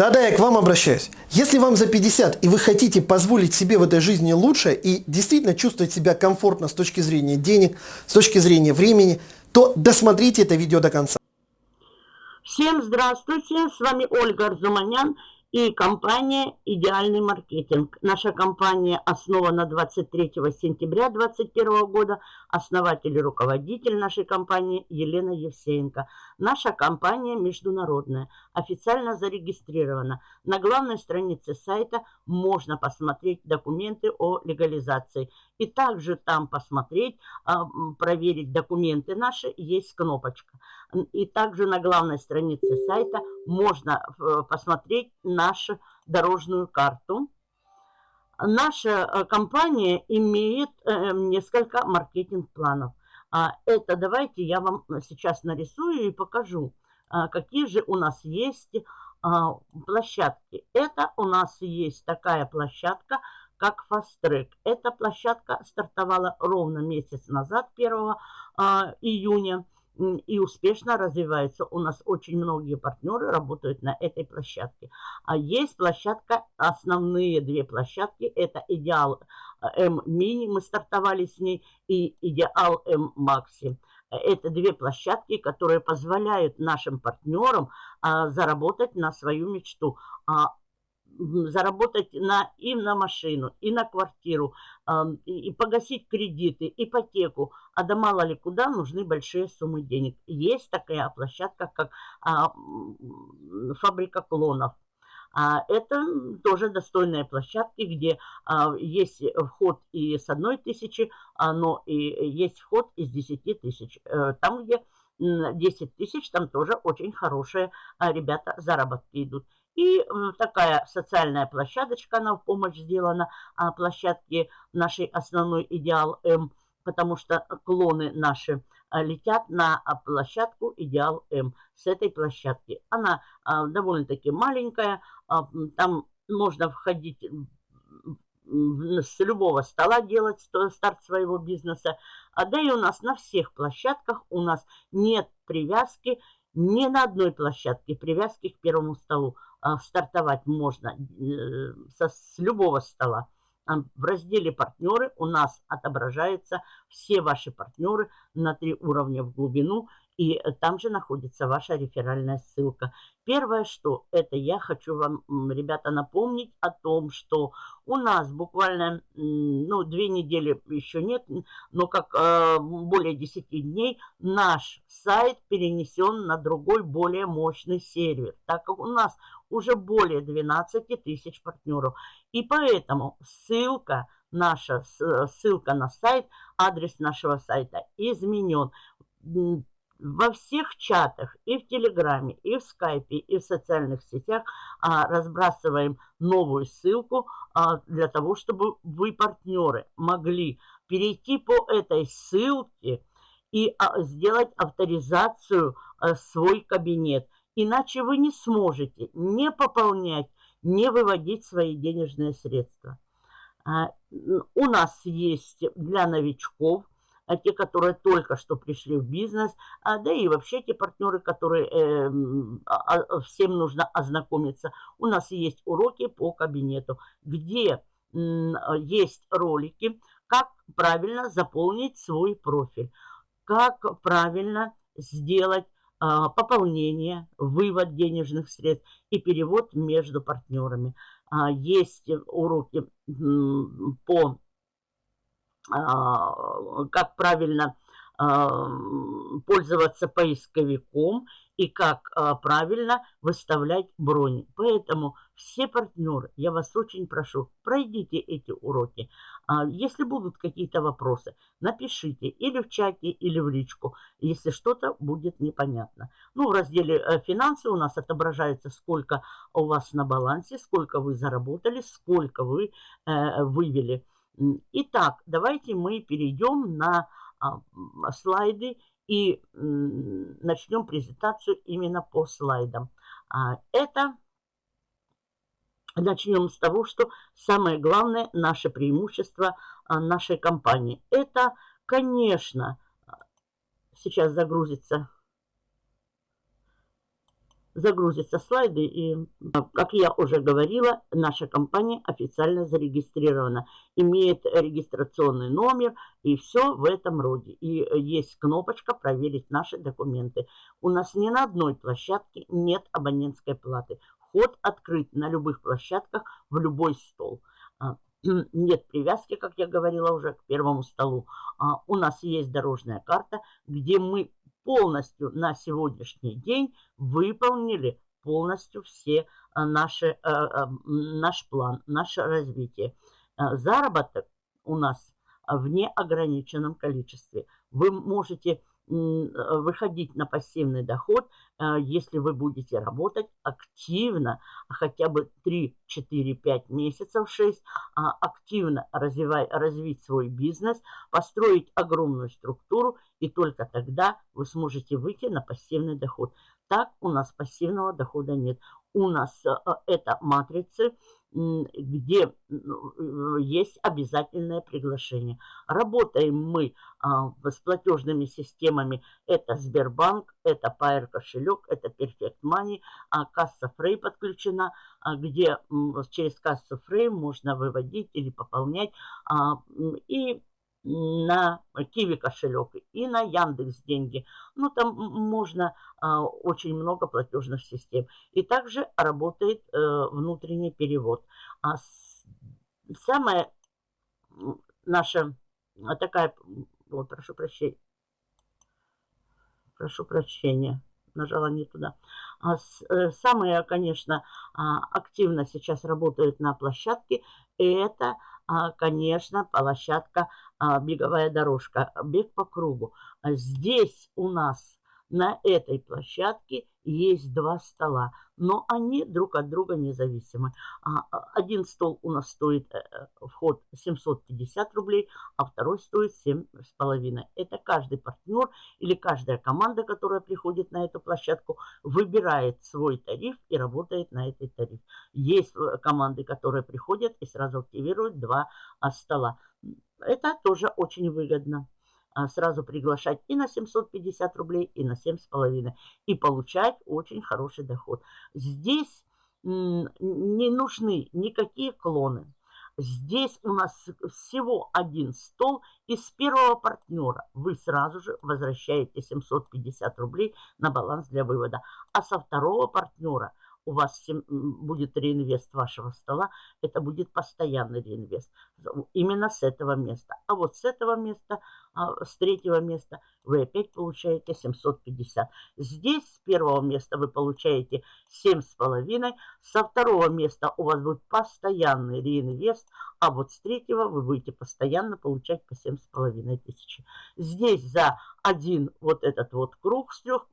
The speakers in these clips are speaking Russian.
Да-да, я к вам обращаюсь. Если вам за 50 и вы хотите позволить себе в этой жизни лучше и действительно чувствовать себя комфортно с точки зрения денег, с точки зрения времени, то досмотрите это видео до конца. Всем здравствуйте, с вами Ольга Арзуманян и компания «Идеальный маркетинг». Наша компания основана 23 сентября 2021 года. Основатель и руководитель нашей компании Елена Евсеенко. Наша компания международная, официально зарегистрирована. На главной странице сайта можно посмотреть документы о легализации. И также там посмотреть, а, проверить документы наши, есть кнопочка. И также на главной странице сайта можно э, посмотреть нашу дорожную карту. Наша э, компания имеет э, несколько маркетинг-планов. А, это давайте я вам сейчас нарисую и покажу, какие же у нас есть площадки. Это у нас есть такая площадка, как Fast Track. Эта площадка стартовала ровно месяц назад, 1 июня и успешно развивается. У нас очень многие партнеры работают на этой площадке. А есть площадка, основные две площадки, это Идеал М Мини, мы стартовали с ней, и Идеал М Макси. Это две площадки, которые позволяют нашим партнерам а, заработать на свою мечту. А, заработать на, и на машину, и на квартиру, э, и, погасить кредиты, ипотеку. А да мало ли куда нужны большие суммы денег. Есть такая площадка, как а, фабрика клонов. А, это тоже достойные площадки, где а, есть вход и с одной тысячи, но и есть вход из 10 тысяч. А, там, где 10 тысяч, там тоже очень хорошие ребята заработки идут. И такая социальная площадочка, она в помощь сделана а, площадке нашей основной идеал М, потому что клоны наши а, летят на а, площадку Идеал М с этой площадки. Она довольно-таки маленькая, там можно входить с любого стола делать старт своего бизнеса. А да и у нас на всех площадках у нас нет привязки, ни на одной площадке привязки к первому столу. А, стартовать можно э, со, с любого стола. В разделе «Партнеры» у нас отображаются все ваши партнеры на три уровня в глубину и э, там же находится ваша реферальная ссылка. Первое, что это я хочу вам, ребята, напомнить о том, что у нас буквально, ну, две недели еще нет, но как э, более 10 дней наш сайт перенесен на другой, более мощный сервер, так как у нас уже более 12 тысяч партнеров. И поэтому ссылка наша, ссылка на сайт, адрес нашего сайта изменен во всех чатах, и в Телеграме, и в Скайпе, и в социальных сетях а, разбрасываем новую ссылку а, для того, чтобы вы, партнеры, могли перейти по этой ссылке и а, сделать авторизацию а, свой кабинет. Иначе вы не сможете не пополнять, не выводить свои денежные средства. А, у нас есть для новичков а те, которые только что пришли в бизнес, а, да и вообще те партнеры, которые э, а, всем нужно ознакомиться. У нас есть уроки по кабинету, где есть ролики, как правильно заполнить свой профиль, как правильно сделать э, пополнение, вывод денежных средств и перевод между партнерами. Э, есть уроки по а, как правильно а, пользоваться поисковиком и как а, правильно выставлять брони. Поэтому все партнеры, я вас очень прошу, пройдите эти уроки. Если будут какие-то вопросы, напишите или в чате, или в личку, если что-то будет непонятно. Ну, в разделе э, «Финансы» у нас отображается, сколько у вас на балансе, сколько вы заработали, сколько вы э, вывели. Итак, давайте мы перейдем на а, слайды и начнем презентацию именно по слайдам. А, это начнем с того, что самое главное наше преимущество а, нашей компании. Это, конечно, сейчас загрузится загрузятся слайды. И, как я уже говорила, наша компания официально зарегистрирована. Имеет регистрационный номер и все в этом роде. И есть кнопочка «Проверить наши документы». У нас ни на одной площадке нет абонентской платы. Вход открыт на любых площадках в любой стол а, нет привязки, как я говорила уже, к первому столу. А, у нас есть дорожная карта, где мы полностью на сегодняшний день выполнили полностью все э, наши, э, э, наш план, наше развитие. Заработок у нас в неограниченном количестве. Вы можете выходить на пассивный доход, если вы будете работать активно, хотя бы 3, 4, 5 месяцев, 6, а активно развивать, развить свой бизнес, построить огромную структуру, и только тогда вы сможете выйти на пассивный доход. Так у нас пассивного дохода нет. У нас это матрицы, где ну, есть обязательное приглашение. Работаем мы а, с платежными системами. Это Сбербанк, это Pair кошелек, это Perfect Money, а касса Frey подключена, а, где через кассу Frey можно выводить или пополнять. И на Киви кошелек и на Яндекс деньги. Ну, там можно а, очень много платежных систем. И также работает э, внутренний перевод. А самая наша а, такая, вот, прошу прощения, прошу прощения, нажала не туда. А с, э, самые, конечно, а, активно сейчас работают на площадке, это а, конечно, площадка, а, беговая дорожка, бег по кругу. Здесь у нас на этой площадке есть два стола, но они друг от друга независимы. А, один стол у нас стоит э, э, вход 750 рублей, а второй стоит 7,5. Это каждый партнер или каждая команда, которая приходит на эту площадку, выбирает свой тариф и работает на этой тариф. Есть э, команды, которые приходят и сразу активируют два а, стола. Это тоже очень выгодно. А, сразу приглашать и на 750 рублей, и на 7,5. И получать очень хороший доход. Здесь не нужны никакие клоны. Здесь у нас всего один стол, и с первого партнера вы сразу же возвращаете 750 рублей на баланс для вывода. А со второго партнера у вас будет реинвест вашего стола, это будет постоянный реинвест. Именно с этого места. А вот с этого места, а, с третьего места вы опять получаете 750. Здесь с первого места вы получаете 7,5. Со второго места у вас будет постоянный реинвест, а вот с третьего вы будете постоянно получать по 7,5 тысячи. Здесь за один вот этот вот круг с трех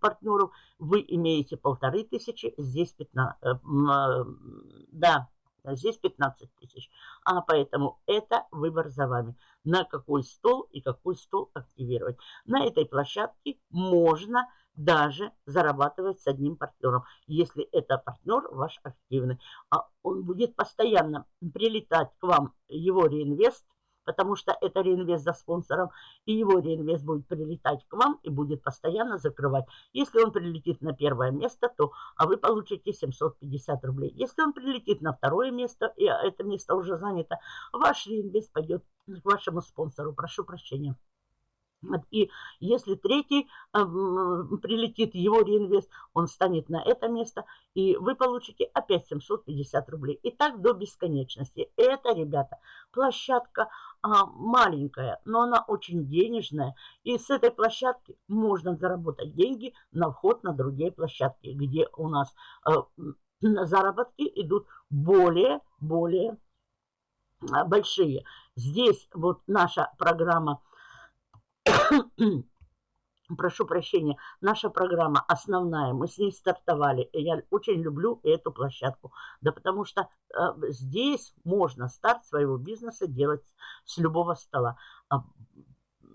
партнеров вы имеете полторы тысячи, здесь 15, э, да, здесь 15 тысяч. А поэтому это выбор за вами. На какой стол и какой стол активировать. На этой площадке можно даже зарабатывать с одним партнером, если это партнер ваш активный. А он будет постоянно прилетать к вам, его реинвест, потому что это реинвест за спонсором, и его реинвест будет прилетать к вам и будет постоянно закрывать. Если он прилетит на первое место, то а вы получите 750 рублей. Если он прилетит на второе место, и это место уже занято, ваш реинвест пойдет к вашему спонсору. Прошу прощения. И если третий э, прилетит его реинвест, он станет на это место, и вы получите опять 750 рублей. И так до бесконечности. Это, ребята, площадка а, маленькая, но она очень денежная. И с этой площадки можно заработать деньги на вход на другие площадки, где у нас а, заработки идут более-более а, большие. Здесь вот наша программа прошу прощения, наша программа основная, мы с ней стартовали. И я очень люблю эту площадку. Да потому что э, здесь можно старт своего бизнеса делать с любого стола.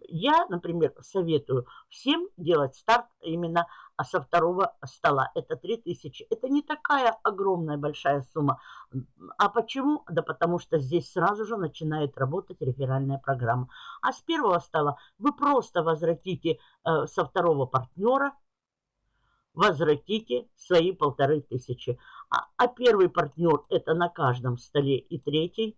А, я, например, советую всем делать старт именно со второго стола. Это 3000. Это не такая огромная большая сумма. А почему? Да потому что здесь сразу же начинает работать реферальная программа. А с первого стола вы просто возвратите э, со второго партнера возвратите свои полторы тысячи. А, а первый партнер это на каждом столе и третий.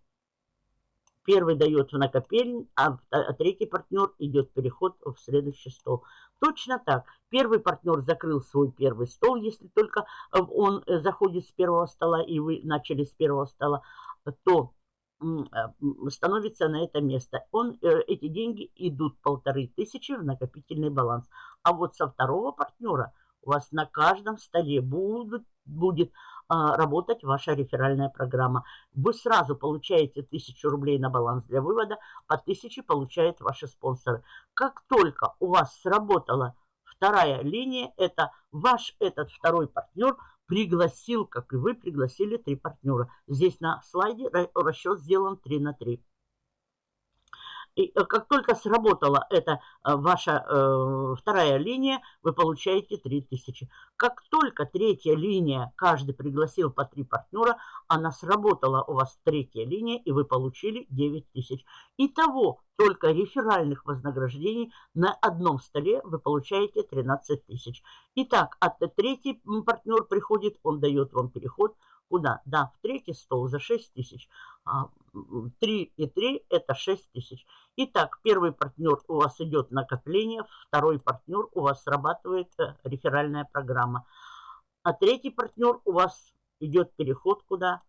Первый дает в накопельник, а, а третий партнер идет переход в следующий стол. Точно так. Первый партнер закрыл свой первый стол, если только э, он э, заходит с первого стола и вы начали с первого стола, то э, становится на это место. Он, эти деньги идут полторы тысячи в накопительный баланс. А вот со второго партнера у вас на каждом столе будет а, работать ваша реферальная программа. Вы сразу получаете 1000 рублей на баланс для вывода, по 1000 получают ваши спонсоры. Как только у вас сработала вторая линия, это ваш этот второй партнер пригласил, как и вы пригласили три партнера. Здесь на слайде расчет сделан 3 на 3. И э, как только сработала эта э, ваша э, вторая линия, вы получаете 3000. Как только третья линия, каждый пригласил по три партнера, она сработала у вас третья линия, и вы получили 9000. Итого только реферальных вознаграждений на одном столе вы получаете 13 тысяч. Итак, от третий партнер приходит, он дает вам переход – Куда? Да, в третий стол за 6 тысяч. 3 и 3 это 6 тысяч. Итак, первый партнер у вас идет накопление, второй партнер у вас срабатывает э, реферальная программа. А третий партнер у вас идет переход куда?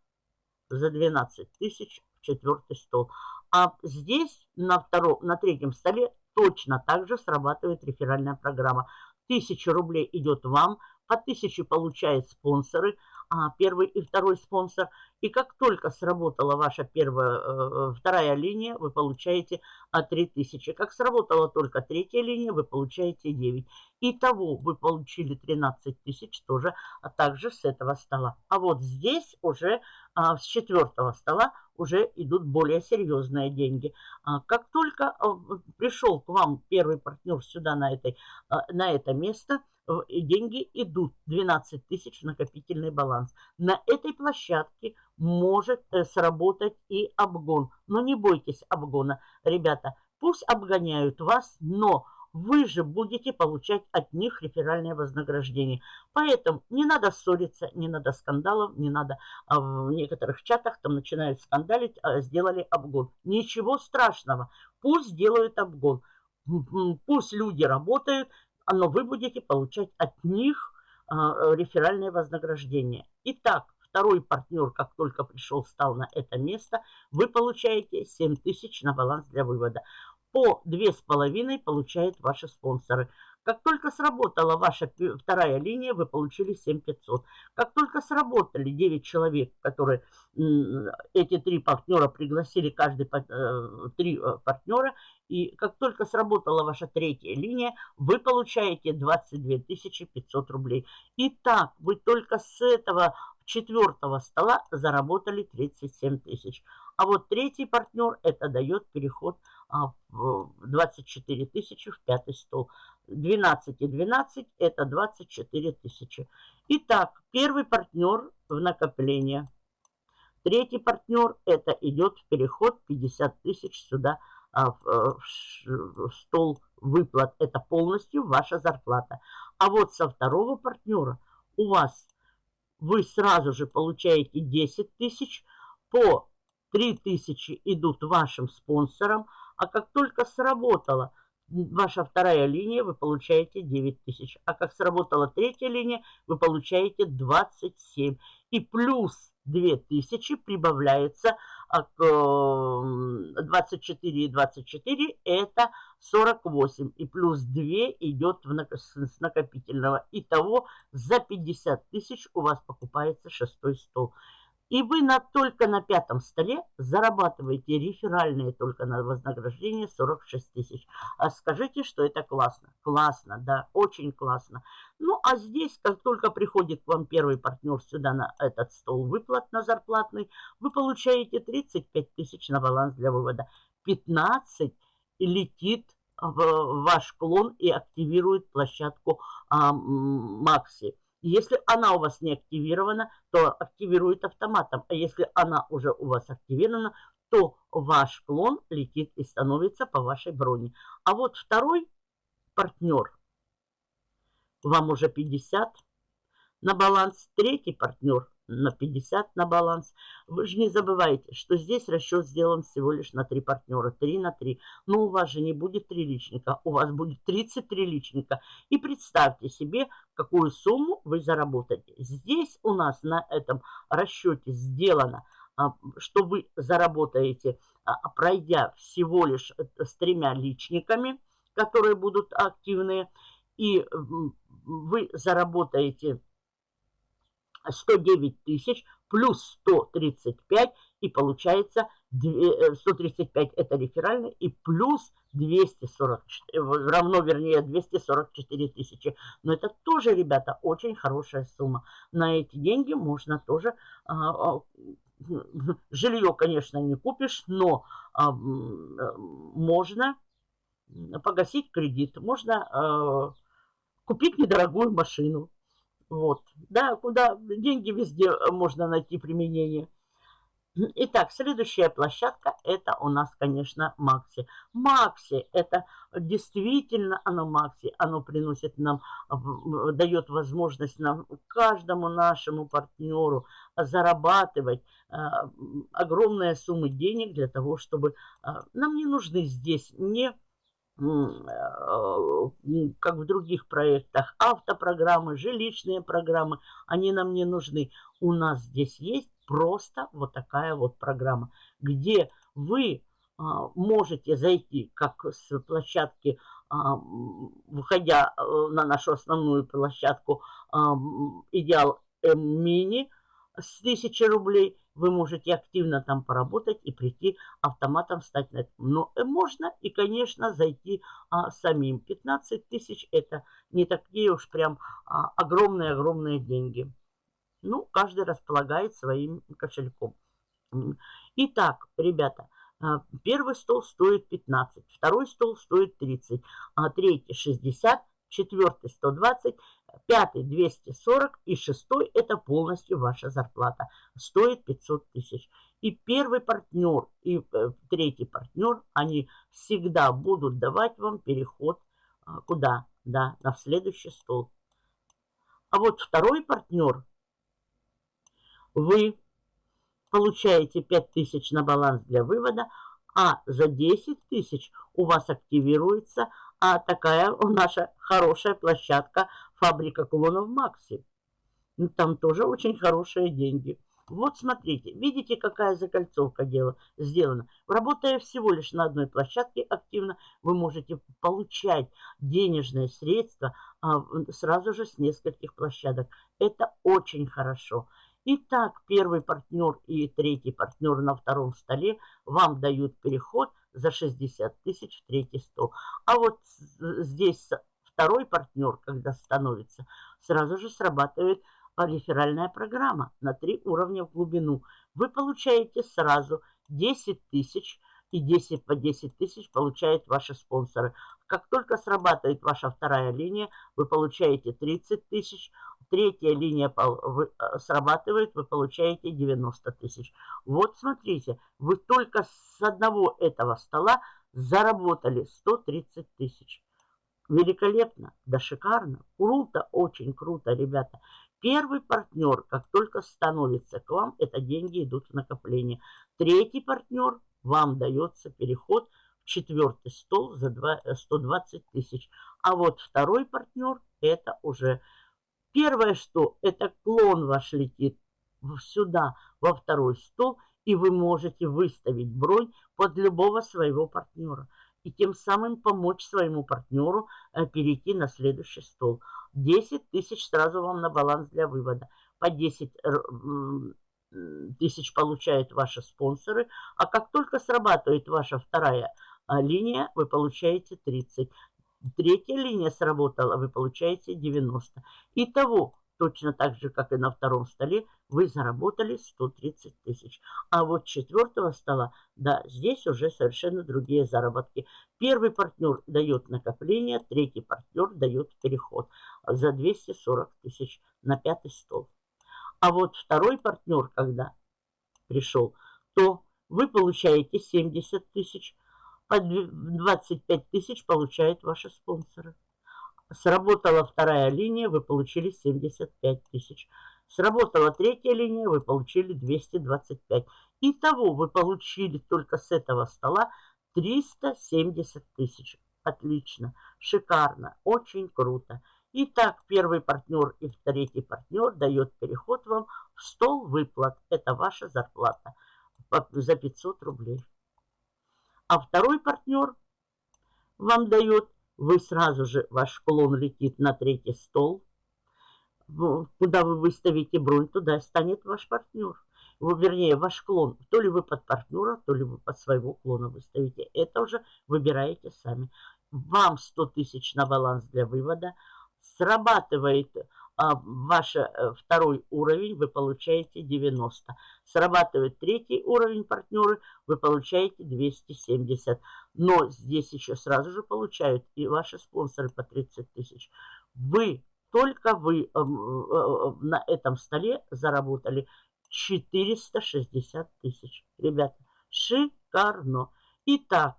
За 12 тысяч в четвертый стол. А здесь на, втором, на третьем столе точно так же срабатывает реферальная программа. 1000 рублей идет вам, по 1000 получают спонсоры – а, первый и второй спонсор. И как только сработала ваша первая, э, вторая линия, вы получаете а, 3000. Как сработала только третья линия, вы получаете 9. Итого вы получили 13 тысяч тоже, а также с этого стола. А вот здесь уже а, с четвертого стола уже идут более серьезные деньги. А, как только а, пришел к вам первый партнер сюда на, этой, а, на это место – деньги идут, 12 тысяч накопительный баланс. На этой площадке может э, сработать и обгон. Но не бойтесь обгона, ребята. Пусть обгоняют вас, но вы же будете получать от них реферальное вознаграждение. Поэтому не надо ссориться, не надо скандалов, не надо а в некоторых чатах там начинают скандалить, а сделали обгон. Ничего страшного, пусть делают обгон. Пусть люди работают, но вы будете получать от них а, реферальное вознаграждение. Итак, второй партнер, как только пришел, стал на это место, вы получаете 7 тысяч на баланс для вывода. По 2,5 получают ваши спонсоры. Как только сработала ваша вторая линия, вы получили 7500. Как только сработали 9 человек, которые эти три партнера пригласили, каждый э, три э, партнера, и как только сработала ваша третья линия, вы получаете 22 500 рублей. Итак, вы только с этого четвертого стола заработали 37 тысяч. А вот третий партнер это дает переход а, в 24 тысячи в пятый стол. 12 и 12 это 24 тысячи. Итак, первый партнер в накопление. Третий партнер это идет в переход 50 тысяч сюда а, в, э, в, в стол выплат. Это полностью ваша зарплата. А вот со второго партнера у вас вы сразу же получаете 10 тысяч, по 3 тысячи идут вашим спонсорам, а как только сработала ваша вторая линия, вы получаете 9 тысяч. А как сработала третья линия, вы получаете 27. И плюс 2000 прибавляется а к 24 и 24 это 48. И плюс 2 идет в, с накопительного. Итого за 50 тысяч у вас покупается шестой стол. И вы на, только на пятом столе зарабатываете реферальные только на вознаграждение 46 тысяч. А скажите, что это классно. Классно, да, очень классно. Ну, а здесь, как только приходит к вам первый партнер сюда на этот стол выплат на зарплатный, вы получаете 35 тысяч на баланс для вывода. 15 летит в ваш клон и активирует площадку а, Макси. Если она у вас не активирована, то активирует автоматом. А если она уже у вас активирована, то ваш клон летит и становится по вашей броне. А вот второй партнер, вам уже 50 на баланс, третий партнер на 50 на баланс. Вы же не забывайте, что здесь расчет сделан всего лишь на 3 партнера, 3 на 3. Но у вас же не будет 3 личника, у вас будет 33 личника. И представьте себе, какую сумму вы заработаете. Здесь у нас на этом расчете сделано, а, что вы заработаете, а, пройдя всего лишь э, с тремя личниками, которые будут активные, и вы заработаете 109 тысяч плюс 135, и получается 135 э, это реферальный, и плюс 240, э, равно, вернее, 244 тысячи. Но это тоже, ребята, очень хорошая сумма. На эти деньги можно тоже... А, а, жилье, конечно, не купишь, но а, можно погасить кредит, можно купить недорогую машину. Вот, да, куда деньги везде э, можно найти применение. Итак, следующая площадка, это у нас, конечно, Макси. Макси, это действительно оно Макси, оно приносит нам, дает возможность нам, каждому нашему партнеру зарабатывать э, огромные суммы денег для того, чтобы э, нам не нужны здесь не Э, как в других проектах, автопрограммы, жилищные программы, они нам не нужны. У нас здесь есть просто вот такая вот программа, где вы а, можете зайти как с площадки, а, выходя э, на нашу основную площадку а, Идеал Мини с 1000 рублей, вы можете активно там поработать и прийти автоматом стать на это. Но э, можно и, конечно, зайти а, самим. 15 тысяч это не такие уж прям огромные-огромные а, деньги. Ну, каждый располагает своим кошельком. Итак, ребята, а, первый стол стоит 15, второй стол стоит 30, а третий 60, четвертый 120, пятый 240 и шестой это полностью ваша зарплата. Стоит 500 тысяч. И первый партнер, и э, третий партнер, они всегда будут давать вам переход а, куда? Да, на следующий стол. А вот второй партнер, вы получаете 5000 на баланс для вывода, а за 10 тысяч у вас активируется а такая наша хорошая площадка фабрика клонов Макси. Ну, там тоже очень хорошие деньги. Вот смотрите, видите, какая закольцовка дела, сделана. Работая всего лишь на одной площадке активно, вы можете получать денежные средства а, сразу же с нескольких площадок. Это очень хорошо. Итак, первый партнер и третий партнер на втором столе вам дают переход за 60 тысяч в третий стол. А вот здесь второй партнер, когда становится, сразу же срабатывает реферальная программа на три уровня в глубину. Вы получаете сразу 10 тысяч и 10 по 10 тысяч получают ваши спонсоры. Как только срабатывает ваша вторая линия, вы получаете 30 тысяч, третья линия э, срабатывает, вы получаете 90 тысяч. Вот смотрите, вы только с одного этого стола заработали 130 тысяч. Великолепно, да шикарно, круто, очень круто, ребята. Первый партнер, как только становится к вам, это деньги идут в накопление. Третий партнер, вам дается переход – четвертый стол за 120 э, тысяч. А вот второй партнер, это уже первое, что это клон ваш летит сюда, во второй стол, и вы можете выставить бронь под любого своего партнера. И тем самым помочь своему партнеру э, перейти на следующий стол. 10 тысяч сразу вам на баланс для вывода. По 10 тысяч получают ваши спонсоры. А как только срабатывает ваша вторая линия, вы получаете 30. Третья линия сработала, вы получаете 90. Итого, точно так же, как и на втором столе, вы заработали 130 тысяч. А вот четвертого стола, да, здесь уже совершенно другие заработки. Первый партнер дает накопление, третий партнер дает переход за 240 тысяч на пятый стол. А вот второй партнер, когда пришел, то вы получаете 70 тысяч, по 25 тысяч получают ваши спонсоры. Сработала вторая линия, вы получили 75 тысяч. Сработала третья линия, вы получили 225. Итого вы получили только с этого стола 370 тысяч. Отлично, шикарно, очень круто. Итак, первый партнер и третий партнер дает переход вам в стол выплат. Это ваша зарплата за 500 рублей. А второй партнер вам дает вы сразу же, ваш клон летит на третий стол, куда вы выставите бронь, туда станет ваш партнер. Вернее, ваш клон. То ли вы под партнера, то ли вы под своего клона выставите. Это уже выбираете сами. Вам 100 тысяч на баланс для вывода. Срабатывает ваш э, второй уровень, вы получаете 90. Срабатывает третий уровень партнеры, вы получаете 270. Но здесь еще сразу же получают и ваши спонсоры по 30 тысяч. Вы, только вы э, э, на этом столе заработали 460 тысяч. Ребята, шикарно. Итак,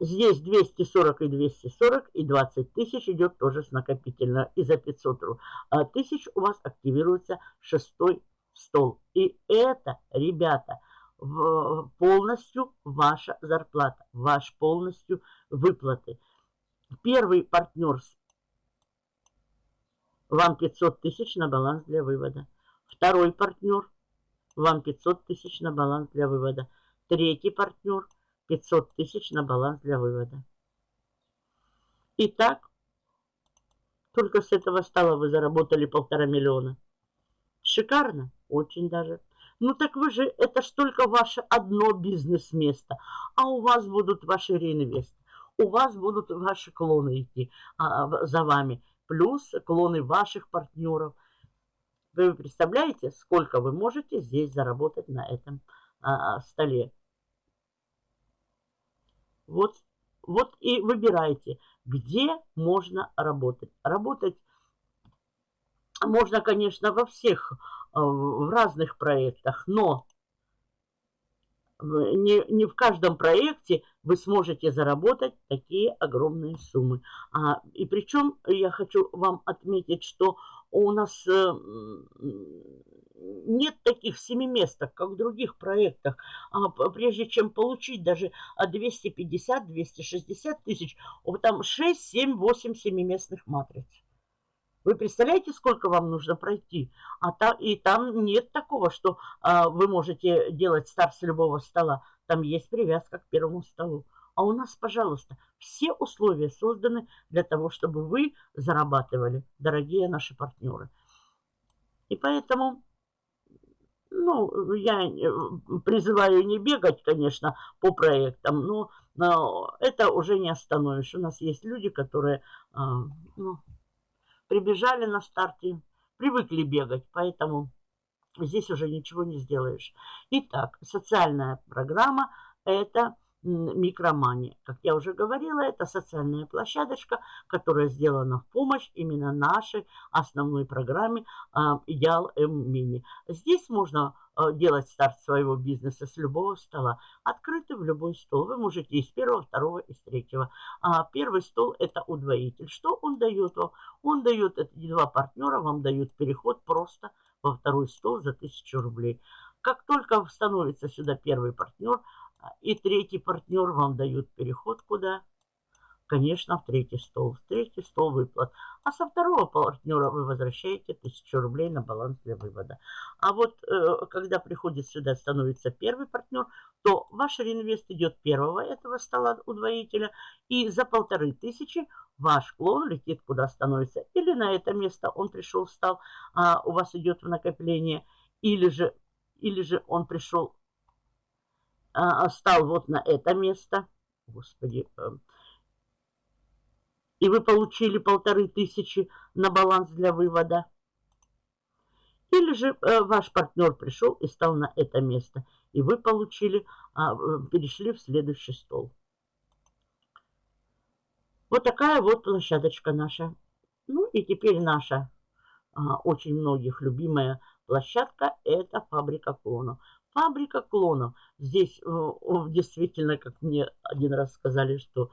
Здесь 240 и 240 и 20 тысяч идет тоже с накопительно. И за 500 а, тысяч у вас активируется шестой стол. И это, ребята, полностью ваша зарплата, ваш полностью выплаты. Первый партнер вам 500 тысяч на баланс для вывода. Второй партнер вам 500 тысяч на баланс для вывода. Третий партнер – 500 тысяч на баланс для вывода. Итак, только с этого стола вы заработали полтора миллиона. Шикарно? Очень даже. Ну так вы же, это ж только ваше одно бизнес-место. А у вас будут ваши реинвесты. У вас будут ваши клоны идти а, за вами. Плюс клоны ваших партнеров. Вы представляете, сколько вы можете здесь заработать на этом а, столе? Вот, вот и выбирайте, где можно работать. Работать можно, конечно, во всех, э, в разных проектах, но не, не в каждом проекте вы сможете заработать такие огромные суммы. А, и причем я хочу вам отметить, что у нас э, нет таких семиместок, как в других проектах. А, прежде чем получить даже 250-260 тысяч, там 6, 7, 8 семиместных матриц. Вы представляете, сколько вам нужно пройти? А та, и там нет такого, что а, вы можете делать старт с любого стола. Там есть привязка к первому столу. А у нас, пожалуйста, все условия созданы для того, чтобы вы зарабатывали, дорогие наши партнеры. И поэтому, ну, я э, призываю не бегать, конечно, по проектам, но, но это уже не остановишь. У нас есть люди, которые, а, ну, прибежали на старте, привыкли бегать, поэтому здесь уже ничего не сделаешь. Итак, социальная программа – это микромания. Как я уже говорила, это социальная площадочка, которая сделана в помощь именно нашей основной программе а, Идеал М Мини. Здесь можно а, делать старт своего бизнеса с любого стола. Открытый в любой стол. Вы можете из первого, второго, из третьего. А первый стол это удвоитель. Что он дает вам? Он дает, эти два партнера вам дают переход просто во второй стол за 1000 рублей. Как только становится сюда первый партнер, и третий партнер вам дает переход куда? Конечно, в третий стол. В третий стол выплат. А со второго партнера вы возвращаете 1000 рублей на баланс для вывода. А вот э, когда приходит сюда, становится первый партнер, то ваш реинвест идет первого этого стола удвоителя. И за полторы тысячи ваш клон летит куда становится. Или на это место он пришел, встал, а у вас идет в накопление. Или же, или же он пришел а, стал вот на это место. Господи. Э, и вы получили полторы тысячи на баланс для вывода. Или же э, ваш партнер пришел и стал на это место, и вы получили, а, э, перешли в следующий стол. Вот такая вот площадочка наша. Ну и теперь наша а, очень многих любимая площадка – это фабрика клонов. Фабрика клонов. Здесь э, действительно, как мне один раз сказали, что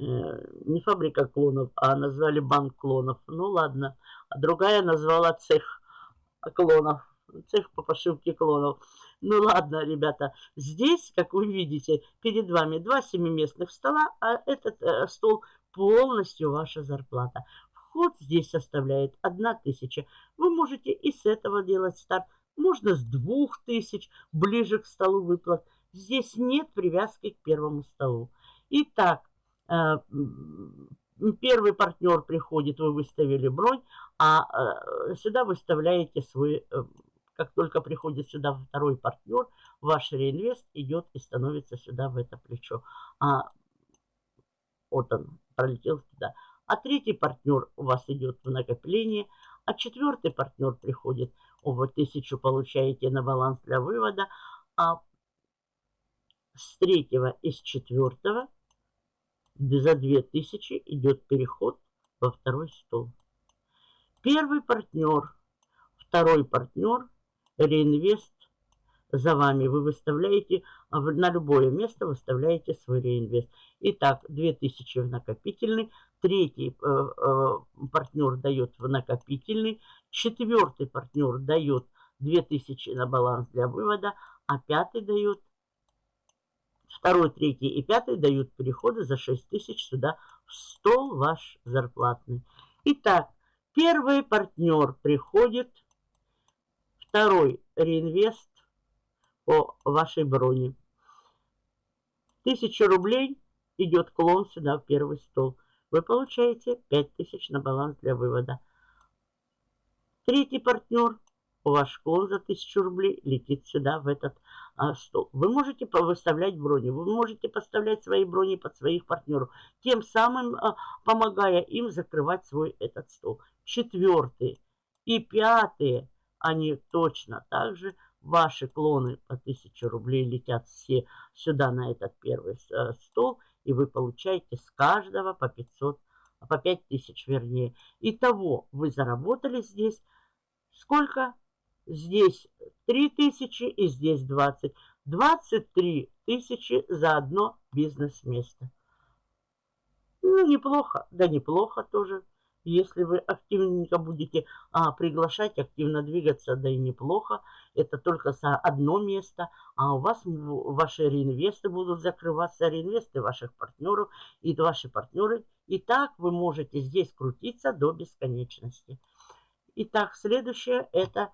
Э, не фабрика клонов, а назвали банк клонов. Ну ладно. А другая назвала цех клонов. Цех по пошивке клонов. Ну ладно, ребята. Здесь, как вы видите, перед вами два семиместных стола, а этот э, стол полностью ваша зарплата. Вход здесь составляет 1000. Вы можете и с этого делать старт. Можно с 2000, ближе к столу выплат. Здесь нет привязки к первому столу. Итак, Э, первый партнер приходит, вы выставили бронь, а э, сюда выставляете свой, э, как только приходит сюда второй партнер, ваш реинвест идет и становится сюда в это плечо. А, вот он, пролетел сюда. А третий партнер у вас идет в накопление, а четвертый партнер приходит, вы тысячу получаете на баланс для вывода, а с третьего и с четвертого – за 2000 идет переход во второй стол. Первый партнер, второй партнер, реинвест за вами. Вы выставляете, на любое место выставляете свой реинвест. Итак, 2000 в накопительный, третий э, э, партнер дает в накопительный, четвертый партнер дает 2000 на баланс для вывода, а пятый дает Второй, третий и пятый дают переходы за 6 тысяч сюда в стол ваш зарплатный. Итак, первый партнер приходит, второй реинвест по вашей броне. Тысяча рублей идет клон сюда в первый стол. Вы получаете 5000 на баланс для вывода. Третий партнер ваш клон за 1000 рублей летит сюда, в этот а, стол. Вы можете выставлять брони, вы можете поставлять свои брони под своих партнеров, тем самым а, помогая им закрывать свой этот стол. Четвертый и пятый, они точно так же, ваши клоны по 1000 рублей летят все сюда на этот первый а, стол, и вы получаете с каждого по 500, по 5000 вернее. Итого вы заработали здесь сколько? Здесь 3000 и здесь 20. 23 тысячи за одно бизнес-место. Ну, неплохо. Да неплохо тоже. Если вы активненько будете а, приглашать, активно двигаться, да и неплохо. Это только за одно место. А у вас ваши реинвесты будут закрываться, реинвесты ваших партнеров и ваши партнеры. И так вы можете здесь крутиться до бесконечности. Итак, следующее это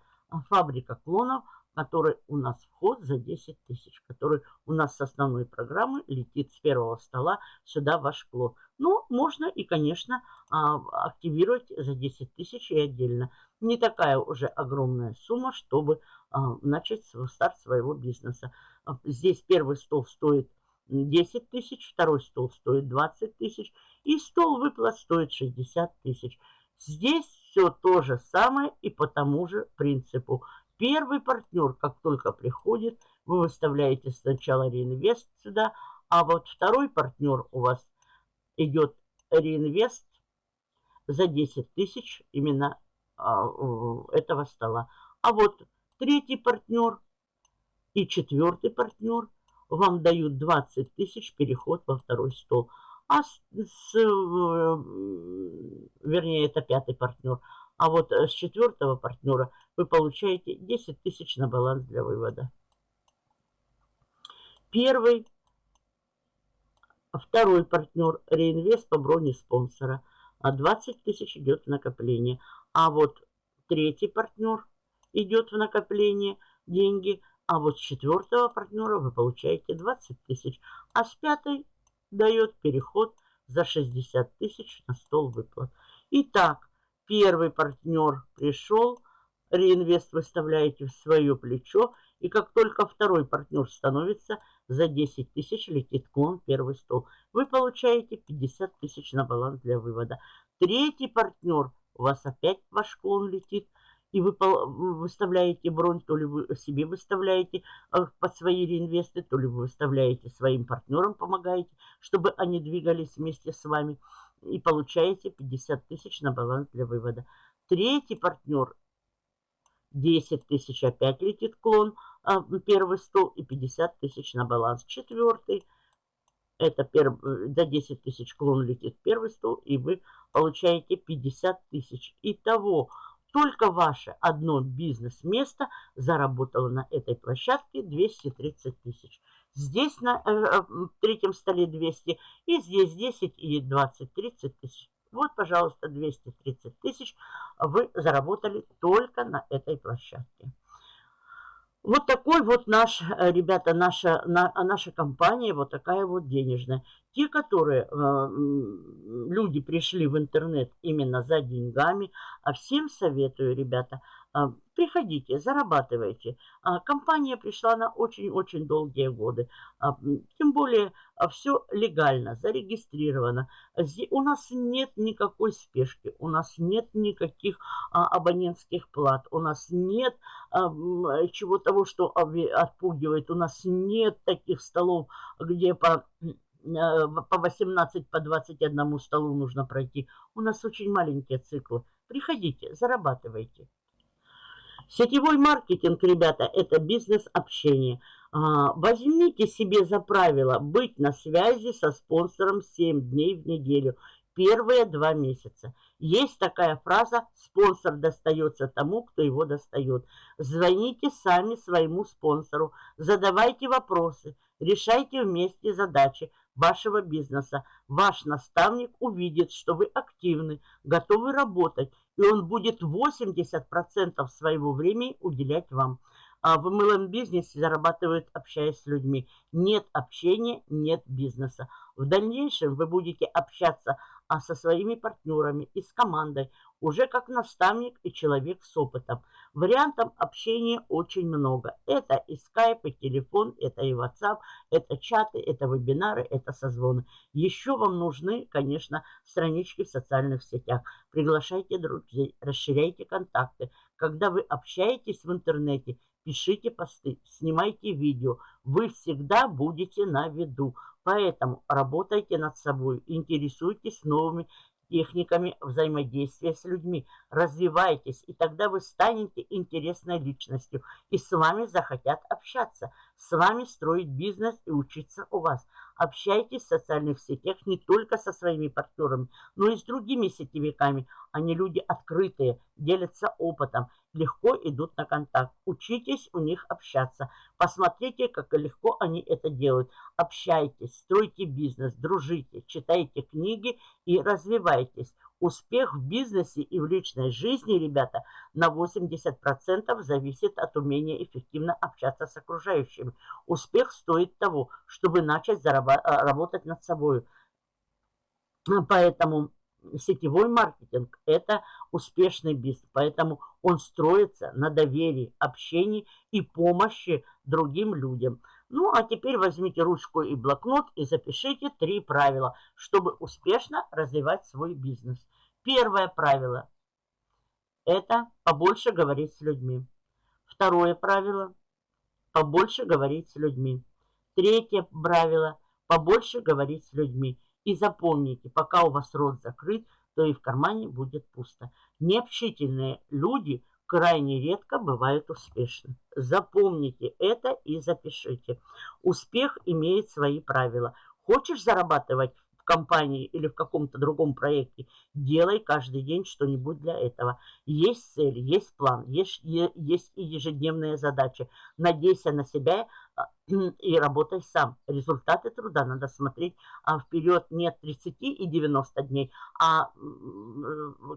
фабрика клонов, который у нас вход за 10 тысяч, который у нас с основной программы летит с первого стола сюда ваш клон. Но ну, можно и, конечно, а, активировать за 10 тысяч и отдельно. Не такая уже огромная сумма, чтобы а, начать старт своего бизнеса. А, здесь первый стол стоит 10 тысяч, второй стол стоит 20 тысяч и стол выплат стоит 60 тысяч. Здесь все то же самое и по тому же принципу. Первый партнер, как только приходит, вы выставляете сначала реинвест сюда, а вот второй партнер у вас идет реинвест за 10 тысяч именно а, этого стола. А вот третий партнер и четвертый партнер вам дают 20 тысяч переход во второй стол а с, с, вернее, это пятый партнер. А вот э, с четвертого партнера вы получаете 10 тысяч на баланс для вывода. Первый, второй партнер реинвест по броне спонсора. А 20 тысяч идет в накопление. А вот третий партнер идет в накопление деньги. А вот с четвертого партнера вы получаете 20 тысяч. А с пятой дает переход за 60 тысяч на стол выплат. Итак, первый партнер пришел, реинвест выставляете в свое плечо, и как только второй партнер становится, За 10 тысяч летит к вам первый стол. Вы получаете 50 тысяч на баланс для вывода. Третий партнер, у вас опять ваш клон летит, и вы выставляете бронь, то ли вы себе выставляете а, под свои реинвесты, то ли вы выставляете своим партнерам, помогаете, чтобы они двигались вместе с вами и получаете 50 тысяч на баланс для вывода. Третий партнер 10 тысяч опять летит клон, а, первый стол и 50 тысяч на баланс. Четвертый это перв... за 10 тысяч клон летит первый стол, и вы получаете 50 тысяч. Итого только ваше одно бизнес-место заработало на этой площадке 230 тысяч. Здесь на э, э третьем столе 200, и здесь 10 и 20, 30 тысяч. Вот, пожалуйста, 230 тысяч вы заработали только на этой площадке. Вот такой вот наш, э, ребята, наша, на, наша компания, вот такая вот денежная. Те, которые, э, люди пришли в интернет именно за деньгами, а всем советую, ребята, а, приходите, зарабатывайте. А, компания пришла на очень-очень долгие годы. А, тем более все легально, зарегистрировано. У нас нет никакой спешки, у нас нет никаких абонентских плат, у нас нет чего того, что отпугивает, у нас нет таких столов, где по по 18, по 21 столу нужно пройти. У нас очень маленькие циклы. Приходите, зарабатывайте. Сетевой маркетинг, ребята, это бизнес-общение. А, возьмите себе за правило быть на связи со спонсором 7 дней в неделю. Первые два месяца. Есть такая фраза «спонсор достается тому, кто его достает». Звоните сами своему спонсору, задавайте вопросы, решайте вместе задачи вашего бизнеса. Ваш наставник увидит, что вы активны, готовы работать и он будет 80% своего времени уделять вам. А в MLM бизнесе зарабатывают, общаясь с людьми. Нет общения, нет бизнеса. В дальнейшем вы будете общаться а со своими партнерами и с командой, уже как наставник и человек с опытом. Вариантов общения очень много. Это и скайп, и телефон, это и WhatsApp, это чаты, это вебинары, это созвоны. Еще вам нужны, конечно, странички в социальных сетях. Приглашайте друзей, расширяйте контакты. Когда вы общаетесь в интернете, пишите посты, снимайте видео. Вы всегда будете на виду. Поэтому работайте над собой, интересуйтесь новыми техниками взаимодействия с людьми. Развивайтесь, и тогда вы станете интересной личностью, и с вами захотят общаться, с вами строить бизнес и учиться у вас. Общайтесь в социальных сетях не только со своими партнерами, но и с другими сетевиками. Они люди открытые, делятся опытом, легко идут на контакт. Учитесь у них общаться. Посмотрите, как легко они это делают. Общайтесь, стройте бизнес, дружите, читайте книги и развивайтесь. Успех в бизнесе и в личной жизни, ребята, на 80% зависит от умения эффективно общаться с окружающими. Успех стоит того, чтобы начать работать над собой. Поэтому сетевой маркетинг – это успешный бизнес. Поэтому он строится на доверии, общении и помощи другим людям. Ну, а теперь возьмите ручку и блокнот и запишите три правила, чтобы успешно развивать свой бизнес. Первое правило – это побольше говорить с людьми. Второе правило – побольше говорить с людьми. Третье правило – побольше говорить с людьми. И запомните, пока у вас рот закрыт, то и в кармане будет пусто. Необщительные люди – крайне редко бывают успешны. Запомните это и запишите. Успех имеет свои правила. Хочешь зарабатывать в компании или в каком-то другом проекте, делай каждый день что-нибудь для этого. Есть цель, есть план, есть, есть и ежедневные задачи. Надейся на себя, и работай сам. Результаты труда надо смотреть а вперед не 30 и 90 дней, а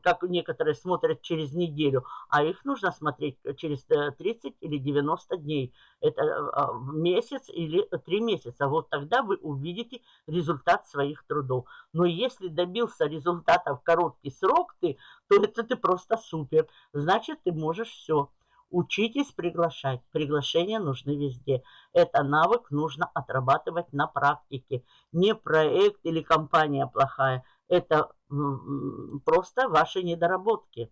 как некоторые смотрят через неделю, а их нужно смотреть через 30 э, или 90 дней. Это а, месяц или 3 месяца. Вот тогда вы увидите результат своих трудов. Но если добился результата в короткий срок ты, то это ты просто супер. Значит, ты можешь все. Учитесь приглашать. Приглашения нужны везде. Это навык нужно отрабатывать на практике. Не проект или компания плохая. Это просто ваши недоработки.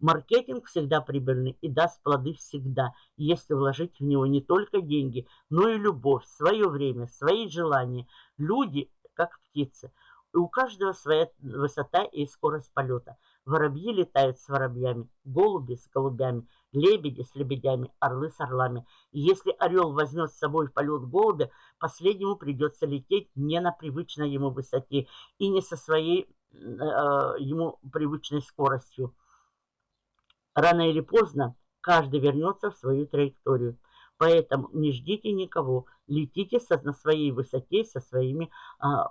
Маркетинг всегда прибыльный и даст плоды всегда, если вложить в него не только деньги, но и любовь, свое время, свои желания. Люди, как птицы, у каждого своя высота и скорость полета. Воробьи летают с воробьями, голуби с голубями, лебеди с лебедями, орлы с орлами. И если орел возьмет с собой в полет голубя, последнему придется лететь не на привычной ему высоте и не со своей э, ему привычной скоростью. Рано или поздно каждый вернется в свою траекторию. Поэтому не ждите никого, летите со, на своей высоте, со своими, а,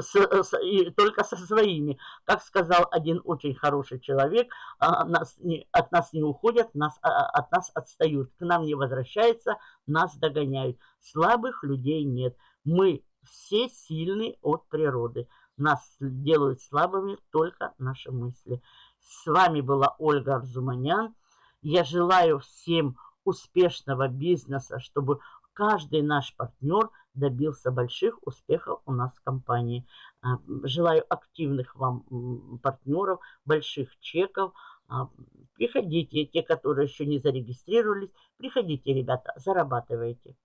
с, с, и только со своими. Как сказал один очень хороший человек, а, нас не, от нас не уходят, нас, а, от нас отстают, к нам не возвращаются, нас догоняют. Слабых людей нет. Мы все сильны от природы. Нас делают слабыми только наши мысли. С вами была Ольга Арзуманян. Я желаю всем успешного бизнеса, чтобы каждый наш партнер добился больших успехов у нас в компании. А, желаю активных вам партнеров, больших чеков. А, приходите, те, которые еще не зарегистрировались, приходите, ребята, зарабатывайте.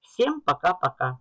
Всем пока-пока.